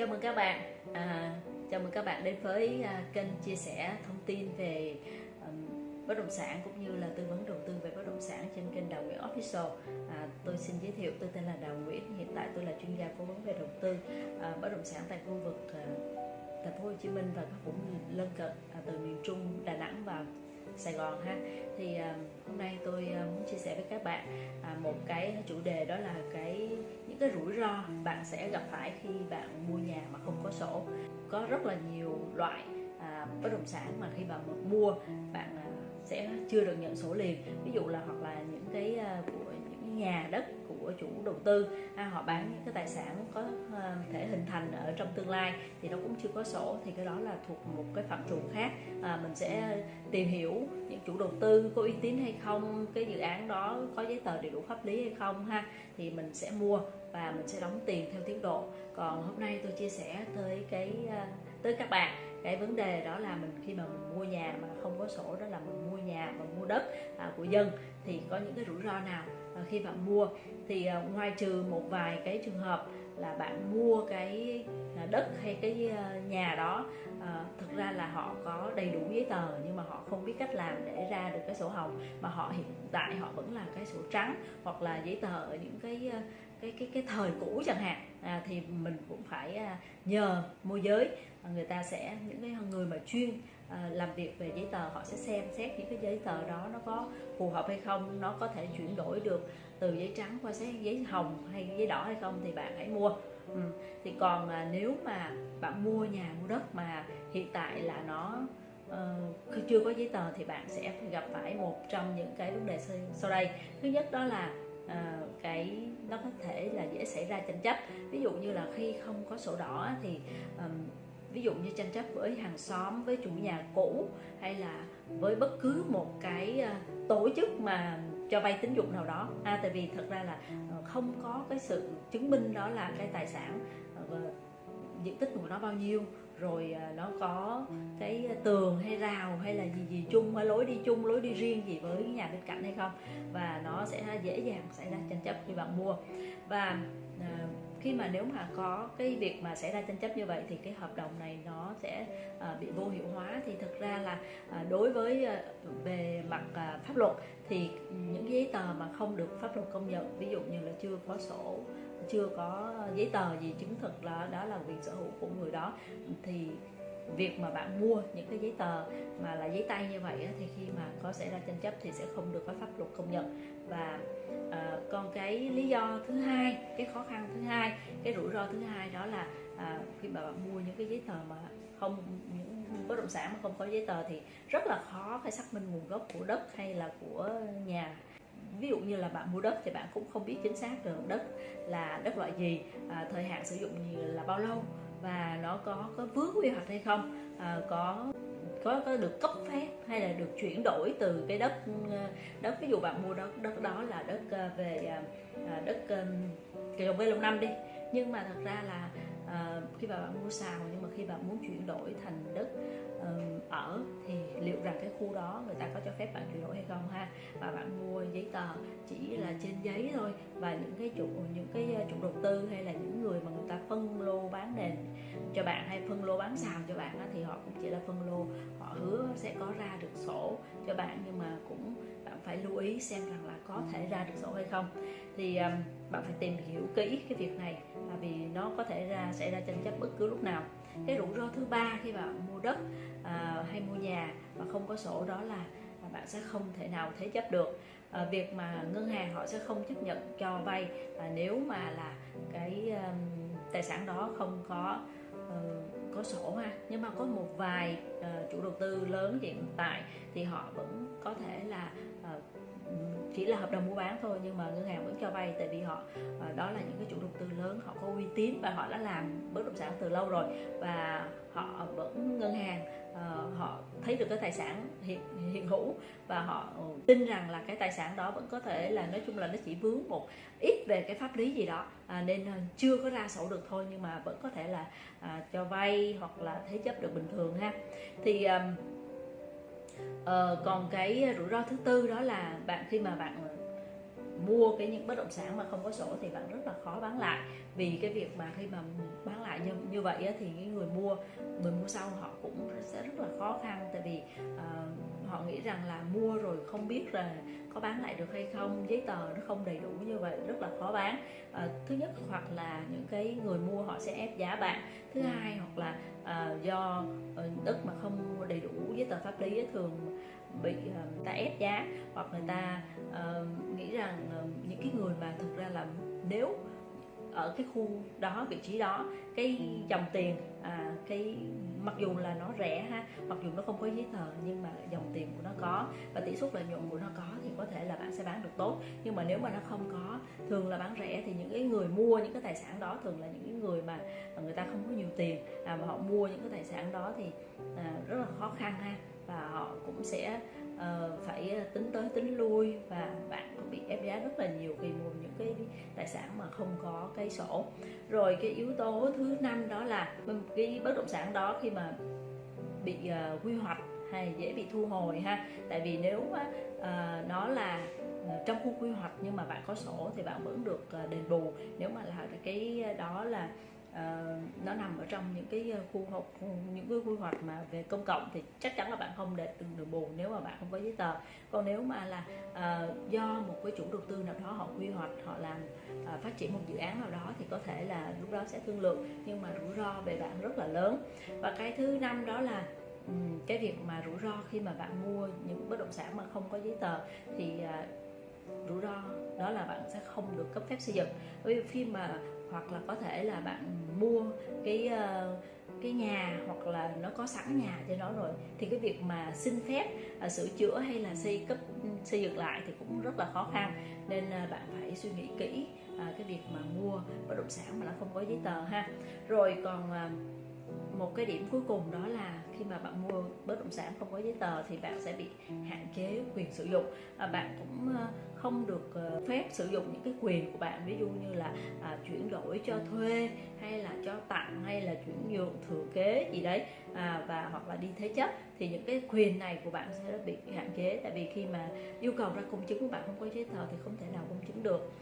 Chào mừng các bạn. À, Chào mừng các bạn đến với à, kênh chia sẻ thông tin về um, bất động sản cũng như là tư vấn đầu tư về bất động sản trên kênh Đào Nguyễn Official. À, Tôi xin giới thiệu tôi tên là Đào Nguyễn Hiện tại tôi là chuyên gia cố vấn về đầu tư à, bất động sản tại khu vực à, thành phố Hồ Chí Minh và các vùng lân cận à, từ miền Trung, Đà Nẵng và Sài Gòn ha. Thì à, hôm nay tôi à, muốn chia sẻ với các bạn à, một cái chủ đề đó là cái, những cái rủi ro bạn sẽ gặp phải khi bạn mua nhà mà không có sổ. Có rất là nhiều loại bất động sản mà khi bạn mua, bạn sẽ chưa được nhận sổ liền. Ví dụ là, hoặc là những cái của nhà đất của chủ đầu tư. À, họ bán những cái tài sản có à, thể hình thành ở trong tương lai thì nó cũng chưa có sổ thì cái đó là thuộc một cái phạm trù khác. À, mình sẽ tìm hiểu những chủ đầu tư có uy tín hay không cái dự án đó có giấy tờ đầy đủ pháp lý hay không ha thì mình sẽ mua và mình sẽ đóng tiền theo tiến độ. Còn hôm nay tôi chia sẻ tới cái à, tới các bạn cái vấn đề đó là mình khi mà mình mua nhà mà không có sổ đó là mình mua nhà và mua đất à, của dân thì có những cái rủi ro nào? Ờ, khi bạn mua thì ờ, ngoài trừ một vài cái trường hợp là bạn mua cái ờ, đất hay cái nhà đó à, thực ra là họ có đầy đủ giấy tờ nhưng mà họ không biết cách làm để ra được cái sổ hồng. Mà họ hiện tại họ vẫn là cái sổ trắng hoặc là giấy tờ ở những cái cái cái cái thời cũ chẳng hạn. À, thì mình cũng phải à, nhờ môi giới. Người ta sẽ những cái người mà chuyên à, làm việc về giấy tờ họ sẽ xem xét những cái giấy tờ đó nó có phù hợp hay không nó có thể chuyển đổi được từ giấy trắng qua giấy hồng hay giấy đỏ hay không thì bạn hãy mua ừ. thì còn à, nếu mà bạn mua nhà mua đất mà hiện tại là nó uh, chưa có giấy tờ thì bạn sẽ gặp phải một trong những cái vấn đề sau đây thứ nhất đó là uh, cái nó có thể là dễ xảy ra tranh chấp ví dụ như là khi không có sổ đỏ thì um, ví dụ như tranh chấp với hàng xóm với chủ nhà cũ hay là với bất cứ một cái ờ, tổ chức mà cho vay tín dụng nào đó. À, tại vì thật ra là ờ, không có cái sự chứng minh đó là cái tài sản ờ, diện tích của nó bao nhiêu rồi nó có cái tường hay rào hay là gì gì chung hay lối đi chung lối đi riêng gì với nhà bên cạnh hay không. Và nó sẽ dễ dàng xảy ra tranh chấp khi bạn mua. Và khi mà nếu mà có cái việc mà xảy ra tranh chấp như vậy thì cái hợp đồng này nó sẽ uh, bị vô hiệu hóa. Thì thực ra là à, đối với à, về mặt pháp luật thì những giấy tờ mà không được pháp luật công nhận ví dụ như là chưa có sổ chưa có giấy tờ gì chứng thực là đó là quyền sở hữu của người đó thì việc mà bạn mua những cái giấy tờ mà là giấy tay như vậy thì khi mà có xảy ra tranh chấp thì sẽ không được có pháp luật công nhận. Và uh, còn cái lý do thứ hai cái khó khăn thứ hai cái rủi ro thứ hai đó là uh, khi mà bạn mua những cái giấy tờ mà không những bất động sản mà không có giấy tờ thì rất là khó phải xác minh nguồn gốc của đất hay là của nhà. Ví dụ như là bạn mua đất thì bạn cũng không biết chính xác được đất là đất loại gì à, thời hạn sử dụng như là bao lâu và nó có có vướng quy hoạch hay không? À, có có, có được cấp phép hay là được chuyển đổi từ cái đất ờ, đất ví dụ bạn mua đất đất đó là đất ờ, về à, à, đất trồng cây lâu năm đi. Nhưng mà thật ra là à, khi bà bạn mua xào nhưng mà khi bạn muốn chuyển đổi thành đất uh, ở thì liệu rằng cái khu đó người ta có cho phép bạn chuyển đổi hay không ha? Và bạn mua giấy tờ chỉ là trên giấy thôi và những cái chủ những cái ờ, chủ đầu tư hay là những người mà người ta phân lô bán nền cho bạn hay phân lô bán xào cho bạn đó, thì họ cũng chỉ là phân lô họ hứa sẽ có ra được sổ cho bạn nhưng mà cũng bạn phải lưu ý xem rằng là có thể ra được sổ hay không. Thì um, bạn phải tìm hiểu kỹ cái việc này vì nó có thể ra xảy ra tranh chấp bất cứ lúc nào. Cái rủi ro thứ ba khi bạn mua đất à, hay mua nhà mà không có sổ đó là bạn sẽ không thể nào thế chấp được. À, việc mà ngân hàng họ sẽ không chấp nhận cho vay à, nếu mà là cái um, tài sản đó không có uh, có sổ ha. Nhưng mà có một vài uh, chủ đầu tư lớn hiện tại thì họ vẫn có thể là uh, chỉ là hợp đồng mua bán thôi nhưng mà ngân hàng vẫn cho vay tại vì họ ờ, đó là những cái chủ đầu tư lớn họ có uy tín và họ đã làm bất động sản từ lâu rồi. Và họ vẫn ngân hàng uh, họ thấy được cái tài sản hiện hiện hữu và họ ừ, tin rằng là cái tài sản đó vẫn có thể là nói chung là nó chỉ vướng một ít về cái pháp lý gì đó à, nên ờ, chưa có ra sổ được thôi nhưng mà vẫn có thể là à, cho vay hoặc là thế chấp được bình thường ha. Thì um, Ờ, còn cái rủi ro thứ tư đó là bạn khi mà bạn mua cái những bất động sản mà không có sổ thì bạn rất là khó bán lại. Vì cái việc mà khi mà bán lại như, như vậy á, thì cái người mua người mua sau họ cũng sẽ rất là khó khăn. Tại vì uh, họ nghĩ rằng là mua rồi không biết là có bán lại được hay không giấy tờ nó không đầy đủ như vậy rất là khó bán. À, thứ nhất hoặc là những cái người mua họ sẽ ép giá bạn. Thứ hai hoặc là à, do đất mà không đầy đủ giấy tờ pháp lý thường bị ờ, người ta ép giá hoặc người ta uh, nghĩ rằng uh, những cái người mà thực ra là nếu ở cái khu đó vị trí đó cái dòng tiền à, cái mặc dù là nó rẻ ha mặc dù nó không có giấy tờ nhưng mà dòng tiền của nó có và tỷ suất lợi nhuận của nó có thì có thể là bạn sẽ bán được tốt. Nhưng mà nếu mà nó không có thường là bán rẻ thì những cái người mua những cái tài sản đó thường là những cái người mà người ta không có nhiều tiền à, mà họ mua những cái tài sản đó thì à, rất là khó khăn ha và họ cũng sẽ uh, phải tính tới tính lui và bạn cũng bị ép giá rất là nhiều vì mua những cái tài sản mà không có cái sổ. Rồi cái yếu tố thứ năm đó là cái bất động sản đó khi mà bị uh, quy hoạch hay dễ bị thu hồi ha. Tại vì nếu uh, nó là trong khu quy hoạch nhưng mà bạn có sổ thì bạn vẫn được đền bù. Nếu mà là cái đó là uh, nó nằm ở trong những cái ờ, khu học những cái quy hoạch mà về công cộng thì chắc chắn là bạn không để từng đường bù nếu mà bạn không có giấy tờ. Còn nếu mà là uh, do một cái chủ đầu tư nào đó họ quy hoạch họ làm uh, phát triển một dự án nào đó thì có thể là lúc đó sẽ thương lượng nhưng mà rủi ro về bạn rất là lớn. Và cái thứ năm đó là cái việc mà rủi ro khi mà bạn mua những bất động sản mà không có giấy tờ thì uh, rủi ro đó là bạn sẽ không được cấp phép xây dựng. Bởi vì khi mà hoặc là có thể là bạn mua cái uh, cái nhà hoặc là nó có sẵn nhà cho nó rồi thì cái việc mà xin phép uh, sửa chữa hay là xây cấp xây dựng lại thì cũng rất là khó khăn. Nên uh, bạn phải suy nghĩ kỹ cái việc mà mua bất động sản mà nó không có giấy tờ ha. Rồi còn một cái điểm cuối cùng đó là khi mà bạn mua bất động sản không có giấy tờ thì bạn sẽ bị hạn chế quyền sử dụng. À, bạn cũng ờ, không được ờ, phép sử dụng những cái quyền của bạn ví dụ như là à, chuyển đổi cho thuê hay là cho tặng hay là chuyển nhượng thừa kế gì đấy à, và hoặc là đi thế chấp thì những cái quyền này của bạn sẽ bị hạn chế. Tại vì khi mà yêu cầu ra công chứng của bạn không có giấy tờ thì không thể nào công chứng được.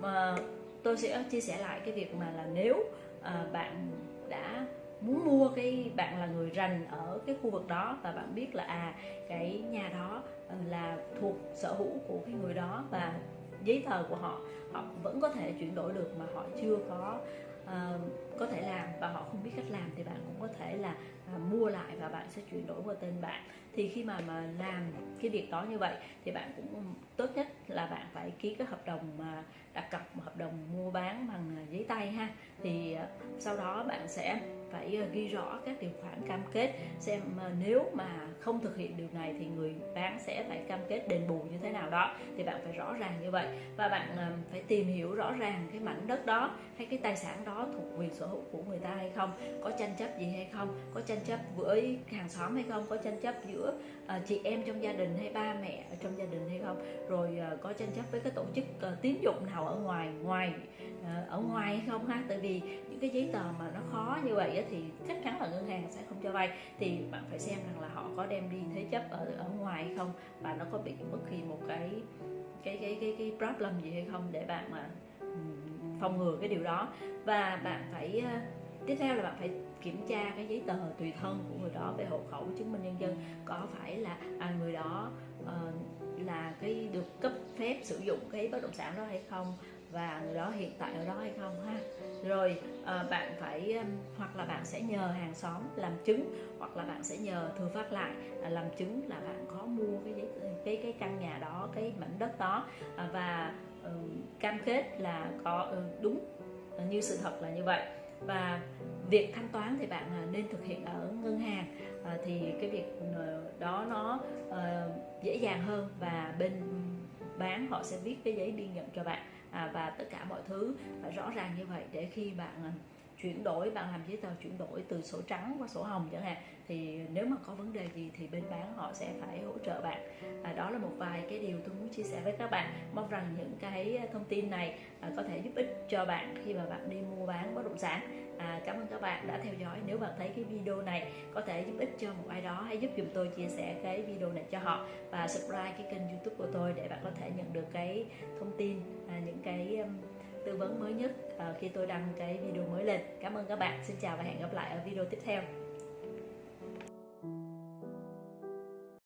Mà tôi sẽ chia sẻ lại cái việc mà là nếu à, bạn đã muốn mua cái bạn là người rành ở cái khu vực đó và bạn biết là à cái nhà đó ừ, là thuộc sở hữu của cái người đó và giấy tờ của họ họ vẫn có thể chuyển đổi được mà họ chưa có uh, có thể làm và họ không biết cách làm thì bạn cũng có thể là uh, mua lại và bạn sẽ chuyển đổi qua tên bạn. Thì khi mà mà làm cái việc đó như vậy thì bạn cũng ừ, tốt nhất là bạn phải ký cái hợp đồng mà đặt cọc hợp đồng mua bán bằng à, giấy tay ha. Thì uh, sau đó bạn sẽ phải ờ, ghi rõ các điều khoản cam kết xem ờ, nếu mà không thực hiện điều này thì người bán sẽ phải cam kết đền bù như thế nào đó. Thì bạn phải rõ ràng như vậy. Và bạn ờ, phải tìm hiểu rõ ràng cái mảnh đất đó hay cái tài sản đó thuộc quyền sở hữu của người ta hay không, có tranh chấp gì hay không, có tranh chấp với hàng xóm hay không, có tranh chấp giữa chị em trong gia đình hay ba mẹ ở trong gia đình hay không. Rồi có tranh chấp với cái tổ chức tín dụng nào ở ngoài ngoài ở ngoài hay không ha? Tại vì những cái giấy tờ mà nó khó như vậy thì chắc chắn là ngân hàng sẽ không cho vay. Thì bạn phải xem rằng là họ có đem đi thế chấp ở ở ngoài hay không và nó có bị bất kỳ một cái cái cái cái cái problem gì hay không để bạn mà phòng ngừa cái điều đó. Và bạn phải ờ, tiếp theo là bạn phải kiểm tra cái giấy tờ tùy thân của người đó về hộ khẩu chứng minh nhân dân. Có phải là à, người đó uh, là cái được cấp phép sử dụng cái bất động sản đó hay không? Và người đó hiện tại ở đó hay không ha? Rồi à, bạn phải hoặc là bạn sẽ nhờ hàng xóm làm chứng hoặc là bạn sẽ nhờ thừa phát lại à, làm chứng là bạn có mua cái giấy cái cái căn nhà đó cái mảnh đất đó. À, và cam kết là có ừ, đúng à, như sự thật là như vậy. Và việc thanh toán thì bạn nên thực hiện ở ngân hàng thì cái việc ừ, đó nó uh, dễ dàng hơn và bên bán họ sẽ viết cái giấy biên nhận cho bạn à, và tất cả mọi thứ. Phải rõ ràng như vậy để khi bạn à, chuyển đổi bạn làm giấy tờ chuyển đổi từ sổ trắng qua sổ hồng chẳng hạn thì nếu mà có vấn đề gì thì bên bán họ sẽ phải hỗ trợ bạn. À, đó là một vài cái điều tôi muốn chia sẻ với các bạn. Mong rằng những cái à, thông tin này à, có thể giúp ích cho bạn khi mà bạn đi mua bán bất động sản à, cảm ơn các bạn đã theo dõi. Nếu bạn thấy cái video này có thể giúp ích cho một ai đó hãy giúp dùm tôi chia sẻ cái video này cho họ và subscribe cái kênh youtube của tôi để bạn có thể nhận được cái thông tin à, những cái um, tư vấn mới nhất à, khi tôi đăng cái video mới lên. Cảm ơn các bạn. Xin chào và hẹn gặp lại ở video tiếp theo.